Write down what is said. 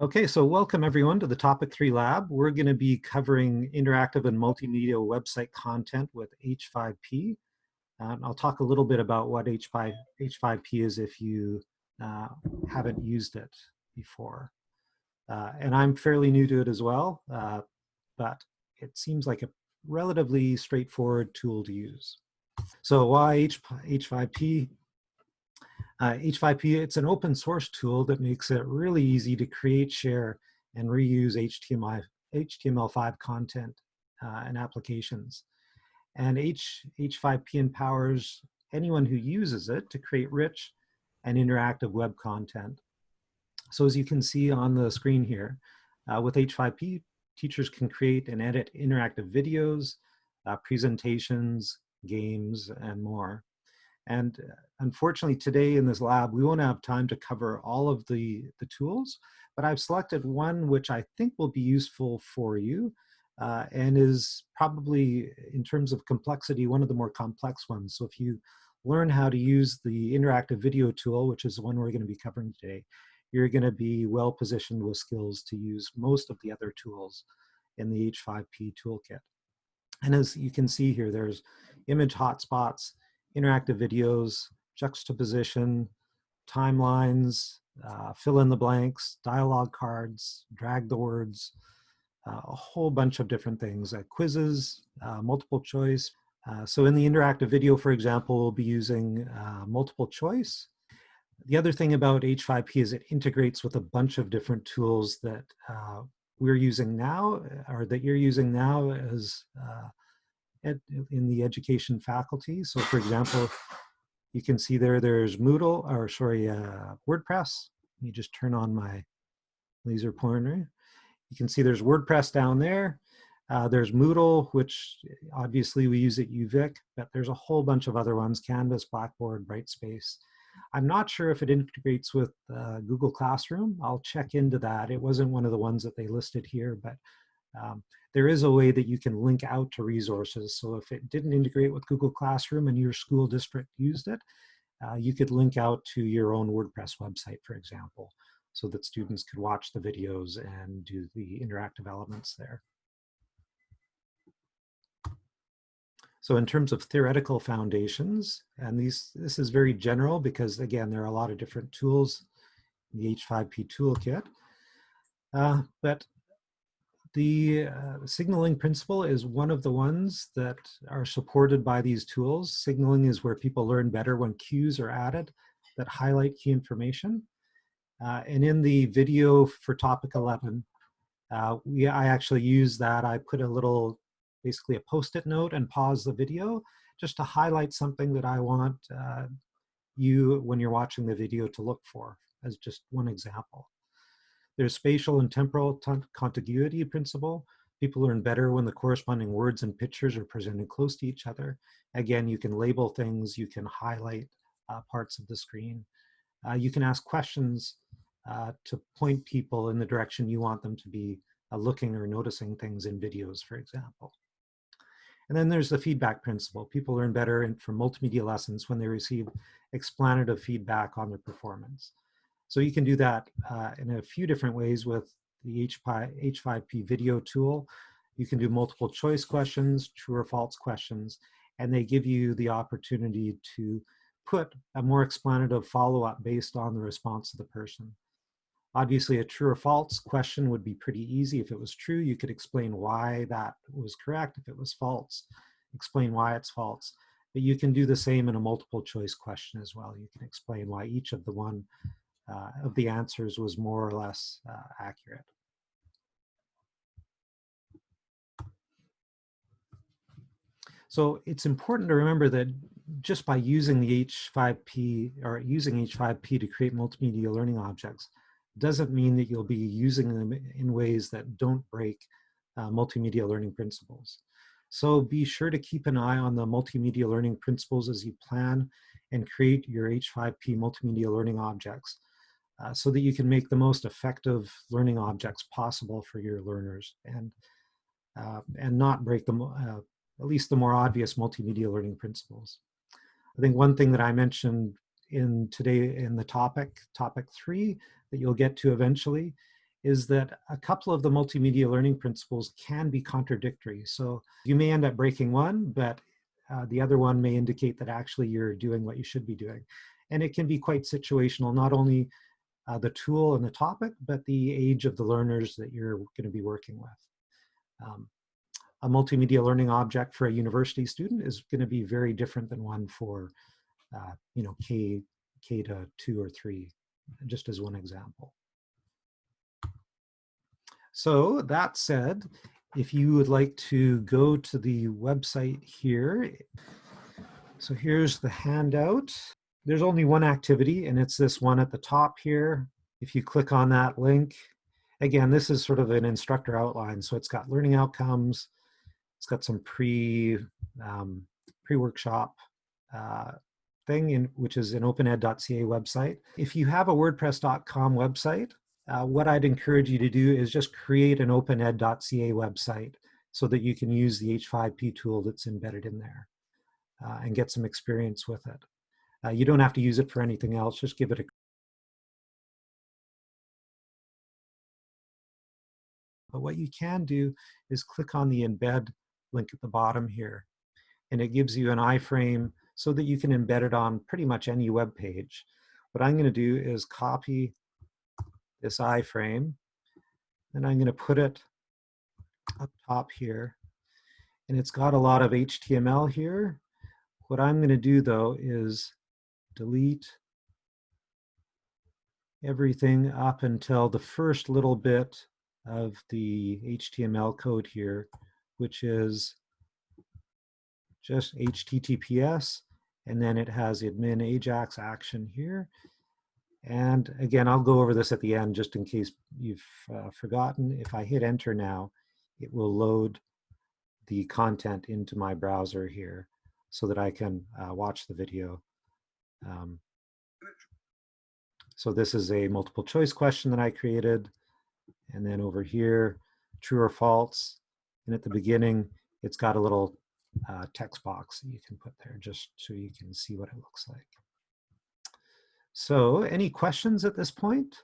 Okay, so welcome everyone to the Topic 3 Lab. We're going to be covering interactive and multimedia website content with H5P. Um, I'll talk a little bit about what H5, H5P is if you uh, haven't used it before. Uh, and I'm fairly new to it as well, uh, but it seems like a relatively straightforward tool to use. So why H, H5P? Uh, H5P, it's an open source tool that makes it really easy to create, share, and reuse HTML, HTML5 content uh, and applications. And H, H5P empowers anyone who uses it to create rich and interactive web content. So as you can see on the screen here, uh, with H5P, teachers can create and edit interactive videos, uh, presentations, games, and more. And uh, unfortunately today in this lab, we won't have time to cover all of the, the tools, but I've selected one which I think will be useful for you uh, and is probably in terms of complexity, one of the more complex ones. So if you learn how to use the interactive video tool, which is the one we're gonna be covering today, you're gonna be well positioned with skills to use most of the other tools in the H5P toolkit. And as you can see here, there's image hotspots, interactive videos, juxtaposition, timelines, uh, fill in the blanks, dialogue cards, drag the words, uh, a whole bunch of different things, uh, quizzes, uh, multiple choice. Uh, so in the interactive video, for example, we'll be using uh, multiple choice. The other thing about H5P is it integrates with a bunch of different tools that we're using now, or that you're using now as ed, in the education faculty. So for example, you can see there, there's Moodle, or sorry, uh, WordPress. Let me just turn on my laser pointer. You can see there's WordPress down there. Uh, there's Moodle, which obviously we use at UVic, but there's a whole bunch of other ones, Canvas, Blackboard, Brightspace. I'm not sure if it integrates with uh, Google Classroom. I'll check into that. It wasn't one of the ones that they listed here, but um, there is a way that you can link out to resources. So if it didn't integrate with Google Classroom and your school district used it, uh, you could link out to your own WordPress website, for example, so that students could watch the videos and do the interactive elements there. So in terms of theoretical foundations, and these this is very general because again, there are a lot of different tools in the H5P toolkit. Uh, but the uh, signaling principle is one of the ones that are supported by these tools. Signaling is where people learn better when cues are added that highlight key information. Uh, and in the video for topic 11, uh, we, I actually use that. I put a little, basically a post-it note and pause the video just to highlight something that I want uh, you, when you're watching the video, to look for as just one example. There's spatial and temporal contiguity principle. People learn better when the corresponding words and pictures are presented close to each other. Again, you can label things, you can highlight uh, parts of the screen. Uh, you can ask questions uh, to point people in the direction you want them to be uh, looking or noticing things in videos, for example. And then there's the feedback principle. People learn better in, from multimedia lessons when they receive explanative feedback on their performance. So you can do that uh, in a few different ways with the H5P video tool. You can do multiple choice questions, true or false questions, and they give you the opportunity to put a more explanative follow-up based on the response of the person. Obviously, a true or false question would be pretty easy. If it was true, you could explain why that was correct. If it was false, explain why it's false. But you can do the same in a multiple choice question as well. You can explain why each of the one of the answers was more or less uh, accurate. So it's important to remember that just by using the H5P or using H5P to create multimedia learning objects doesn't mean that you'll be using them in ways that don't break uh, multimedia learning principles. So be sure to keep an eye on the multimedia learning principles as you plan and create your H5P multimedia learning objects uh, so that you can make the most effective learning objects possible for your learners and, uh, and not break them, uh, at least the more obvious multimedia learning principles. I think one thing that I mentioned in today in the topic, topic three, that you'll get to eventually, is that a couple of the multimedia learning principles can be contradictory. So you may end up breaking one, but uh, the other one may indicate that actually you're doing what you should be doing. And it can be quite situational, not only uh, the tool and the topic, but the age of the learners that you're going to be working with. Um, a multimedia learning object for a university student is going to be very different than one for, uh, you know, K, K to two or three, just as one example. So that said, if you would like to go to the website here, so here's the handout. There's only one activity and it's this one at the top here. If you click on that link, again, this is sort of an instructor outline. So it's got learning outcomes, it's got some pre, um, pre-workshop uh, thing, in, which is an opened.ca website. If you have a wordpress.com website, uh, what I'd encourage you to do is just create an opened.ca website so that you can use the H5P tool that's embedded in there uh, and get some experience with it. Uh, you don't have to use it for anything else, just give it a But what you can do is click on the embed link at the bottom here. And it gives you an iframe so that you can embed it on pretty much any web page. What I'm gonna do is copy this iframe. And I'm going to put it up top here. And it's got a lot of HTML here. What I'm going to do though is delete everything up until the first little bit of the HTML code here, which is just HTTPS, and then it has the admin Ajax action here, and again, I'll go over this at the end just in case you've uh, forgotten. If I hit enter now, it will load the content into my browser here so that I can uh, watch the video. Um, so this is a multiple choice question that I created. And then over here, true or false. And at the beginning, it's got a little uh, text box that you can put there just so you can see what it looks like. So any questions at this point?